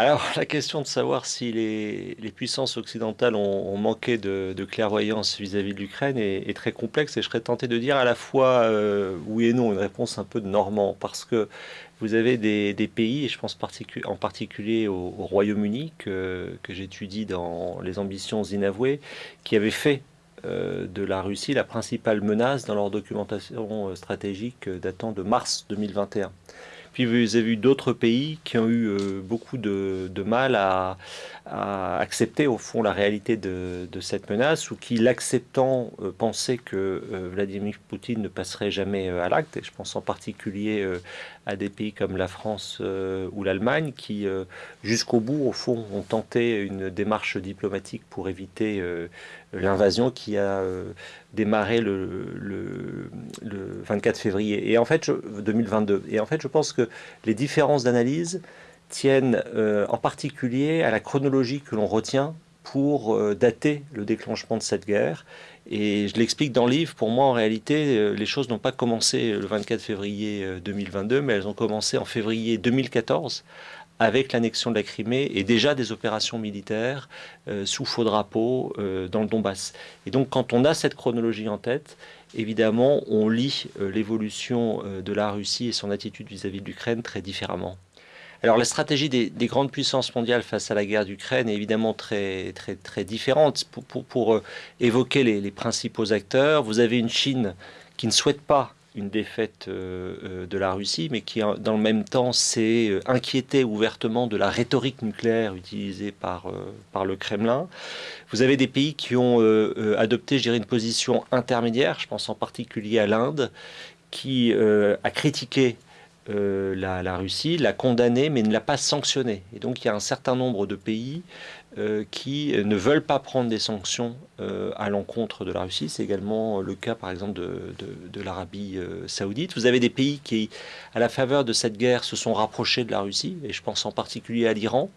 Alors, la question de savoir si les, puissances occidentales ont, manqué de, clairvoyance vis-à-vis de l'Ukraine est, très complexe et je serais tenté de dire à la fois euh, oui et non, une réponse un peu de normand, parce que vous avez des, pays, et je pense en particulier au, Royaume-Uni, que, j'étudie dans les ambitions inavouées, qui avaient fait euh, de la Russie la principale menace dans leur documentation stratégique datant de mars 2021. Puis vous avez eu d'autres pays qui ont eu euh, beaucoup de, mal à, accepter au fond la réalité de, cette menace ou qui, l'acceptant, euh, pensaient que euh, Vladimir Poutine ne passerait jamais à l'acte. Je pense en particulier à des pays comme la France ou l'Allemagne qui, jusqu'au bout, au fond, ont tenté une démarche diplomatique pour éviter l'invasion qui a démarré le, le, 24 février et en fait 2022. Et en fait, je pense que les différences d'analyse tiennent euh, en particulier à la chronologie que l'on retient pour euh, dater le déclenchement de cette guerre. Et je l'explique dans le livre, pour moi en réalité, euh, les choses n'ont pas commencé le 24 février 2022, mais elles ont commencé en février 2014 avec l'annexion de la Crimée et déjà des opérations militaires euh, sous faux drapeau euh, dans le Donbass. Et donc quand on a cette chronologie en tête, évidemment, on lit euh, l'évolution de la Russie et son attitude vis-à-vis de l'Ukraine très différemment. Alors la stratégie des, grandes puissances mondiales face à la guerre d'Ukraine est évidemment très, très, très différente. Pour, pour, évoquer les, principaux acteurs, vous avez une Chine qui ne souhaite pas une défaite euh, euh, de la Russie, mais qui dans le même temps s'est euh, inquiété ouvertement de la rhétorique nucléaire utilisée par, par le Kremlin. Vous avez des pays qui ont adopté, je dirais, une position intermédiaire, je pense en particulier à l'Inde, qui a critiqué la, la, Russie, l'a condamné, mais ne l'a pas sanctionné. Et donc il y a un certain nombre de pays euh, qui ne veulent pas prendre des sanctions euh, à l'encontre de la Russie. C'est également le cas, par exemple, de, l'Arabie euh, saoudite. Vous avez des pays qui, à la faveur de cette guerre, se sont rapprochés de la Russie, et je pense en particulier à l'Iran,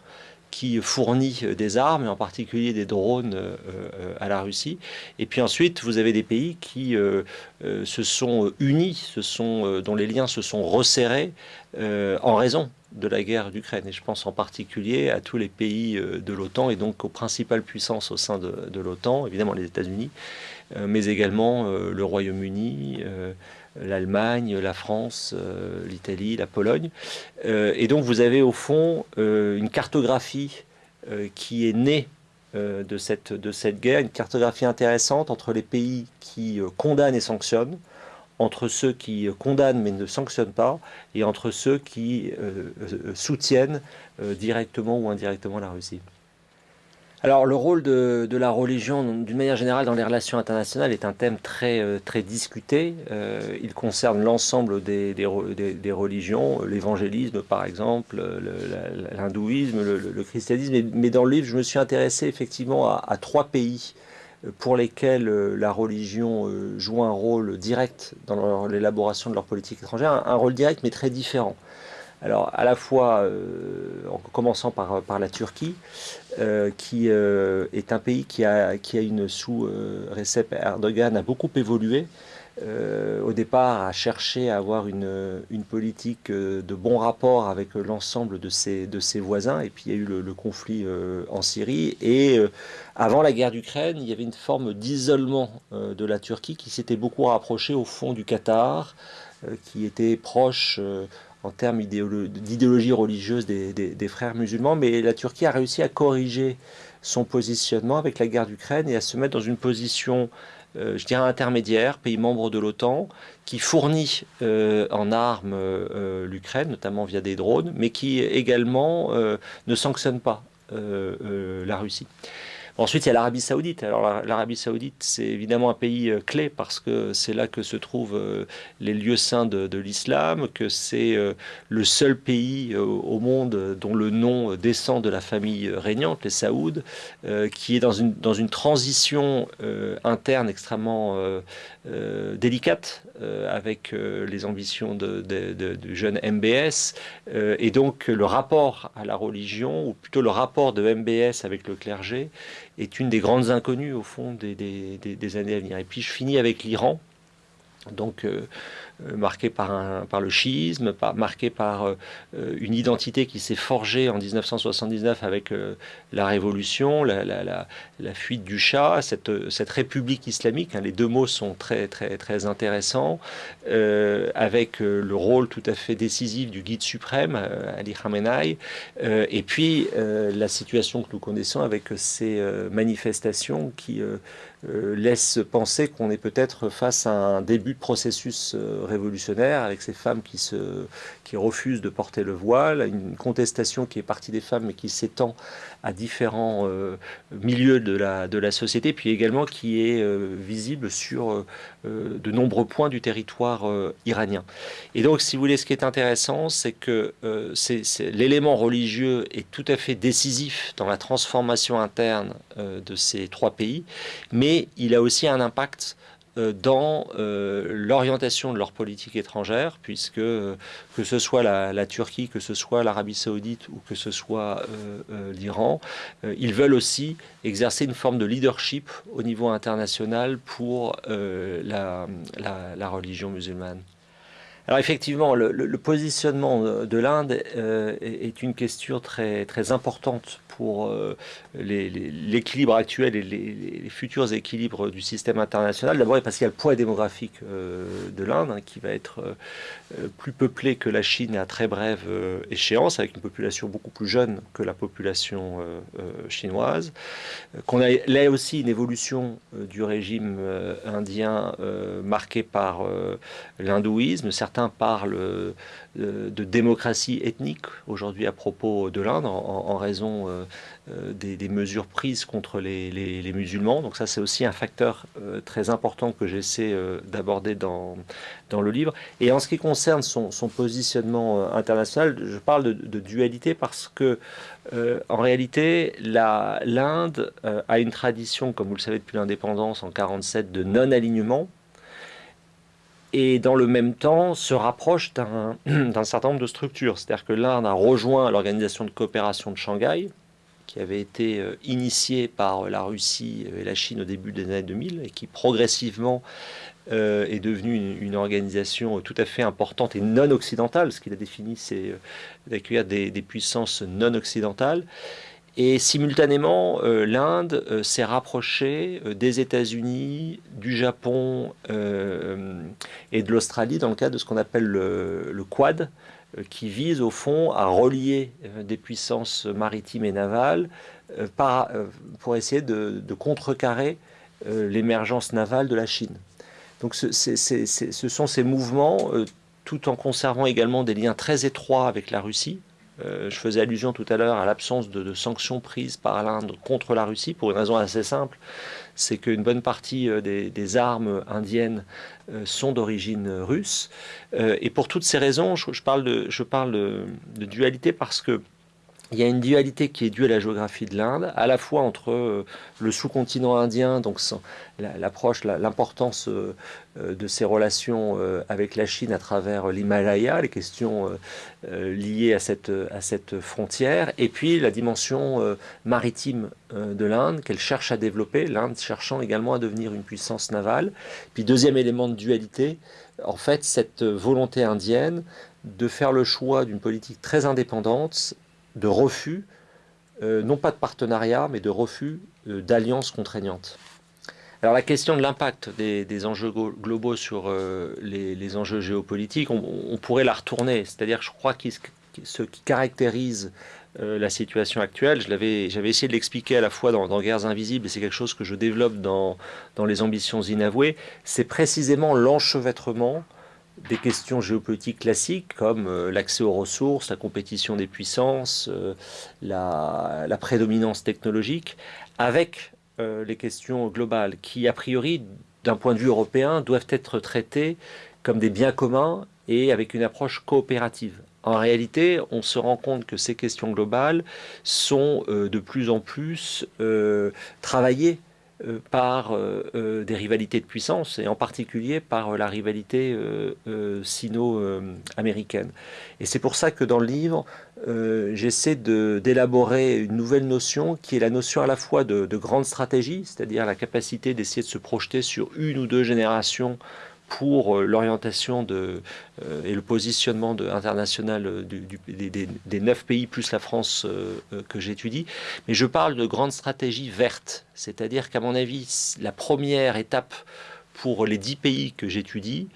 qui fournit des armes, et en particulier des drones à la Russie. Et puis ensuite, vous avez des pays qui se sont unis, dont les liens se sont resserrés en raison de la guerre d'Ukraine. Et je pense en particulier à tous les pays euh, de l'OTAN et donc aux principales puissances au sein de, l'OTAN, évidemment les États-Unis, euh, mais également euh, le Royaume-Uni, l'Allemagne, la France, l'Italie, la Pologne. et donc vous avez au fond une cartographie qui est née de, cette, de cette guerre, une cartographie intéressante entre les pays qui condamnent et sanctionnent, entre ceux qui condamnent mais ne sanctionnent pas et entre ceux qui euh, euh, soutiennent euh, directement ou indirectement la Russie. Alors le rôle de, la religion, d'une manière générale, dans les relations internationales est un thème très, très discuté. il concerne l'ensemble des, des, religions, l'évangélisme par exemple, l'hindouisme, le, christianisme. Mais dans le livre, je me suis intéressé effectivement à trois pays pour lesquels euh, la religion euh, joue un rôle direct dans l'élaboration de leur politique étrangère, un, rôle direct mais très différent. Alors à la fois, euh, en commençant par, la Turquie, qui est un pays qui a, qui a une sous Recep Erdogan a beaucoup évolué, euh, au départ à chercher à avoir une, une politique euh, de bon rapport avec l'ensemble de ses, de ses voisins. Et puis il y a eu le, conflit euh, en Syrie. Et avant la guerre d'Ukraine, il y avait une forme d'isolement de la Turquie qui s'était beaucoup rapprochée au fond du Qatar, qui était proche en termes d'idéologie religieuse des, frères musulmans. Mais la Turquie a réussi à corriger son positionnement avec la guerre d'Ukraine et à se mettre dans une position euh, je dirais, intermédiaire, pays membre de l'OTAN, qui fournit euh, en armes euh, l'Ukraine, notamment via des drones, mais qui également ne sanctionne pas la Russie. Ensuite, il y a l'Arabie Saoudite. Alors, l'Arabie Saoudite, c'est évidemment un pays euh, clé parce que c'est là que se trouvent euh, les lieux saints de, l'islam, que c'est euh, le seul pays au monde dont le nom descend de la famille régnante, les Saouds, qui est dans une, dans une transition interne extrêmement délicate avec les ambitions du jeune MBS. et donc, le rapport à la religion, ou plutôt le rapport de MBS avec le clergé, est une des grandes inconnues au fond des, années à venir. Et puis je finis avec l'Iran, donc euh, euh, marqué par, un, par le chiisme, par, marqué par euh, une identité qui s'est forgée en 1979 avec la révolution, la, la, la, fuite du Shah, cette, cette république islamique, hein, les deux mots sont très, très, très intéressants, avec le rôle tout à fait décisif du guide suprême, Ali Khamenei, et puis la situation que nous connaissons avec ces manifestations qui euh, laisse penser qu'on est peut-être face à un début de processus euh, révolutionnaire avec ces femmes qui, se, qui refusent de porter le voile, une contestation qui est partie des femmes mais qui s'étend à différents euh, milieux de la, de la société, puis également qui est visible sur de nombreux points du territoire iranien. Et donc, si vous voulez, ce qui est intéressant, c'est que l'élément religieux est tout à fait décisif dans la transformation interne de ces trois pays, mais il a aussi un impact euh, dans euh, l'orientation de leur politique étrangère, puisque euh, que ce soit la, Turquie, que ce soit l'Arabie saoudite ou que ce soit l'Iran, ils veulent aussi exercer une forme de leadership au niveau international pour la, religion musulmane. Alors effectivement, le, positionnement de l'Inde est, une question très, très importante pour euh, l'équilibre actuel et les, futurs équilibres du système international. D'abord parce qu'il y a le poids démographique euh, de l'Inde, hein, qui va être euh, plus peuplé que la Chine à très brève échéance, avec une population beaucoup plus jeune que la population chinoise. Qu'on a là aussi une évolution du régime indien marquée par l'hindouisme. Certains parlent de démocratie ethnique aujourd'hui à propos de l'Inde en, raison euh, euh, des, mesures prises contre les, musulmans. Donc ça c'est aussi un facteur euh, très important que j'essaie d'aborder dans, dans le livre. Et en ce qui concerne son, positionnement international, je parle de, dualité parce que en réalité l'Inde a une tradition, comme vous le savez depuis l'indépendance en 47, de non-alignement et dans le même temps se rapproche d'un certain nombre de structures. C'est-à-dire que l'Inde a rejoint l'organisation de coopération de Shanghai, qui avait été euh, initiée par la Russie et la Chine au début des années 2000 et qui progressivement euh, est devenue une, organisation tout à fait importante et non occidentale. Ce qu'il a défini, c'est euh, d'accueillir des, des, puissances non occidentales. Et simultanément, euh, l'Inde euh, s'est rapprochée euh, des États-Unis, du Japon et de l'Australie dans le cadre de ce qu'on appelle le, Quad, qui vise au fond à relier des puissances maritimes et navales pour essayer de, contrecarrer l'émergence navale de la Chine. Donc ce, ce sont ces mouvements, tout en conservant également des liens très étroits avec la Russie, euh, je faisais allusion tout à l'heure à l'absence de, sanctions prises par l'Inde contre la Russie pour une raison assez simple, c'est qu'une bonne partie euh, des, armes indiennes euh, sont d'origine russe. et pour toutes ces raisons, je, parle, de, je parle de dualité parce que il y a une dualité qui est due à la géographie de l'Inde, à la fois entre euh, le sous-continent indien, donc l'approche, l'importance euh, euh, de ses relations avec la Chine à travers l'Himalaya, les questions liées à cette, à cette frontière, et puis la dimension maritime de l'Inde qu'elle cherche à développer, l'Inde cherchant également à devenir une puissance navale. Puis deuxième élément de dualité, en fait, cette volonté indienne de faire le choix d'une politique très indépendante de refus, euh, non pas de partenariat, mais de refus euh, d'alliances contraignantes. Alors la question de l'impact des, enjeux globaux sur euh, les, enjeux géopolitiques, on, pourrait la retourner. C'est-à-dire, je crois que ce qui caractérise la situation actuelle, j'avais essayé de l'expliquer à la fois dans, Guerres Invisibles, et c'est quelque chose que je développe dans, dans Les Ambitions Inavouées, c'est précisément l'enchevêtrement des questions géopolitiques classiques comme euh, l'accès aux ressources, la compétition des puissances, euh, la, prédominance technologique, avec euh, les questions globales qui, a priori, d'un point de vue européen, doivent être traitées comme des biens communs et avec une approche coopérative. En réalité, on se rend compte que ces questions globales sont de plus en plus travaillées par euh, euh, des rivalités de puissance et en particulier par la rivalité sino-américaine. Et c'est pour ça que dans le livre, j'essaie d'élaborer une nouvelle notion qui est la notion à la fois de grande stratégie, c'est-à-dire la capacité d'essayer de se projeter sur une ou deux générations pour l'orientation de, et le positionnement international des, neuf pays plus la France que j'étudie, mais je parle de grandes stratégies vertes, c'est-à-dire qu'à mon avis, la première étape pour les dix pays que j'étudie,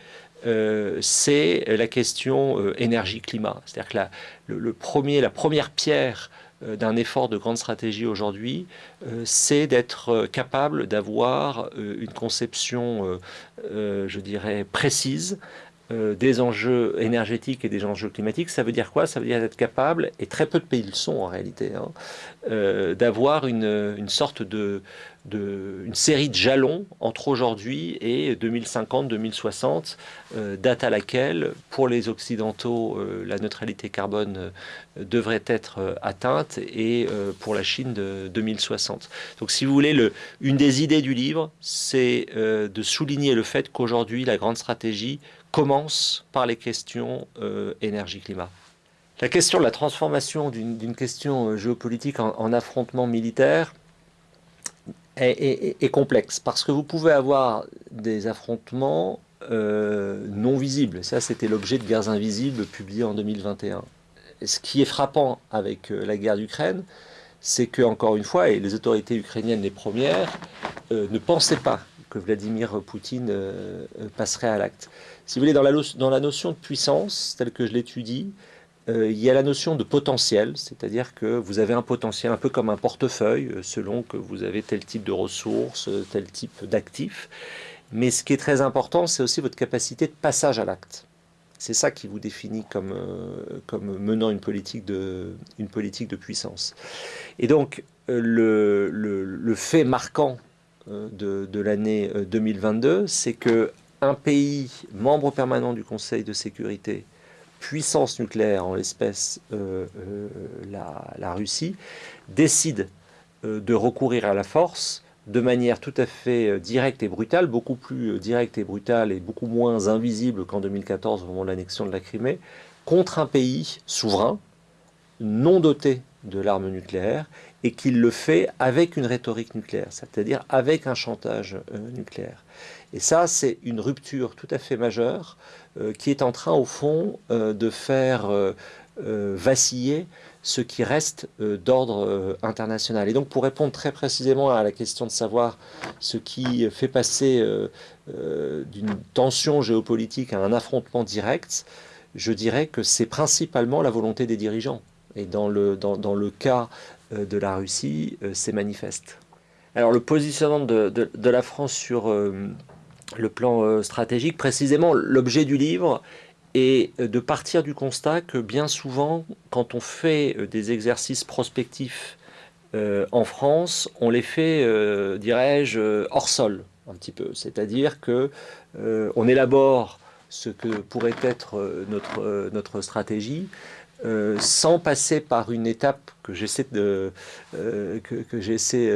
euh, c'est la question euh, énergie-climat. C'est-à-dire que la, le, premier, la première pierre euh, d'un effort de grande stratégie aujourd'hui, c'est d'être capable d'avoir une conception, je dirais, précise des enjeux énergétiques et des enjeux climatiques. Ça veut dire quoi? Ça veut dire être capable, et très peu de pays le sont en réalité, hein, d'avoir une, une, sorte de, une série de jalons entre aujourd'hui et 2050-2060, euh, date à laquelle, pour les Occidentaux, euh, la neutralité carbone euh, devrait être atteinte et pour la Chine de 2060. Donc si vous voulez, le, une des idées du livre, c'est de souligner le fait qu'aujourd'hui, la grande stratégie commence par les questions énergie-climat. La question de la transformation d'une question géopolitique en affrontement militaire, est, complexe parce que vous pouvez avoir des affrontements euh, non visibles. Ça, c'était l'objet de Guerres invisibles publié en 2021. ce qui est frappant avec euh, la guerre d'Ukraine, c'est que, encore une fois, et les autorités ukrainiennes les premières, euh, ne pensaient pas que Vladimir Poutine passerait à l'acte. Si vous voulez, dans la, notion de puissance, telle que je l'étudie, euh, il y a la notion de potentiel, c'est-à-dire que vous avez un potentiel un peu comme un portefeuille, euh, selon que vous avez tel type de ressources, euh, tel type d'actifs. Mais ce qui est très important, c'est aussi votre capacité de passage à l'acte. C'est ça qui vous définit comme, menant une politique, de, puissance. Et donc, le, fait marquant de, de l'année 2022, c'est que un pays membre permanent du Conseil de sécurité puissance nucléaire, en l'espèce euh, euh, la, Russie, décide euh, de recourir à la force de manière tout à fait directe et brutale, beaucoup plus directe et brutale et beaucoup moins invisible qu'en 2014 au moment de l'annexion de la Crimée, contre un pays souverain, non doté de l'arme nucléaire, et qu'il le fait avec une rhétorique nucléaire, c'est-à-dire avec un chantage nucléaire. Et ça, c'est une rupture tout à fait majeure euh, qui est en train, au fond, euh, de faire euh, vaciller ce qui reste d'ordre international. Et donc, pour répondre très précisément à la question de savoir ce qui fait passer d'une tension géopolitique à un affrontement direct, je dirais que c'est principalement la volonté des dirigeants. Et dans le, dans, dans le cas de la Russie, c'est manifeste. Alors le positionnement de, de, la France sur le plan euh, stratégique. Précisément, l'objet du livre est euh, de partir du constat que bien souvent, quand on fait euh, des exercices prospectifs en France, on les fait, dirais-je, hors sol, un petit peu. C'est-à-dire que on élabore ce que pourrait être notre, notre stratégie, sans passer par une étape que j'essaie de que, que j'essaie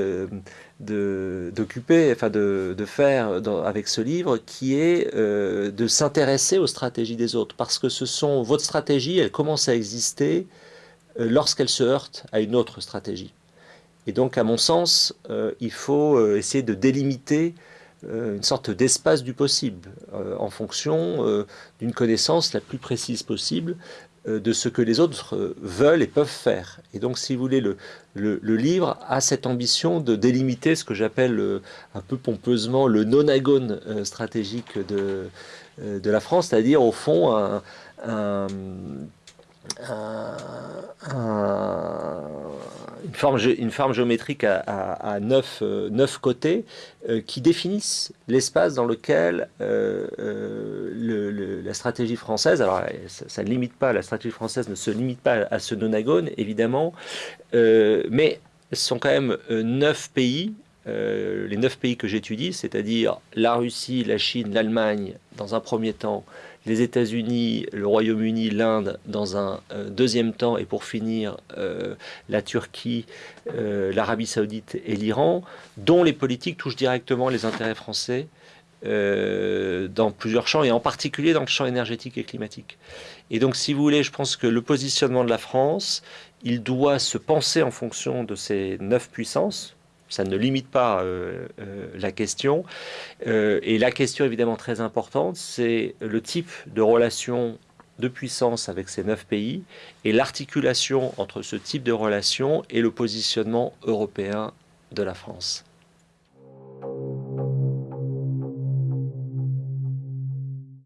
d'occuper, enfin de, de faire avec ce livre, qui est euh, de s'intéresser aux stratégies des autres. Parce que ce sont votre stratégie, elle commence à exister euh, lorsqu'elle se heurte à une autre stratégie. Et donc, à mon sens, euh, il faut essayer de délimiter une sorte d'espace du possible en fonction d'une connaissance la plus précise possible euh, de ce que les autres euh, veulent et peuvent faire. Et donc, si vous voulez, le, le, livre a cette ambition de délimiter ce que j'appelle euh, un peu pompeusement le non-agone stratégique de, de la France, c'est-à-dire au fond un, une, forme, une forme géométrique à, à, neuf, côtés qui définissent l'espace dans lequel le, la stratégie française, alors ça, ne limite pas, la stratégie française ne se limite pas à ce nonagone, évidemment, mais ce sont quand même neuf pays les neuf pays que j'étudie, c'est-à-dire la Russie, la Chine, l'Allemagne, dans un premier temps, les États-Unis, le Royaume-Uni, l'Inde dans un euh, deuxième temps, et pour finir, euh, la Turquie, euh, l'Arabie saoudite et l'Iran, dont les politiques touchent directement les intérêts français dans plusieurs champs, et en particulier dans le champ énergétique et climatique. Et donc, si vous voulez, je pense que le positionnement de la France, il doit se penser en fonction de ces neuf puissances, ça ne limite pas euh, euh, la question. Euh, et la question évidemment très importante, c'est le type de relation de puissance avec ces neuf pays et l'articulation entre ce type de relation et le positionnement européen de la France.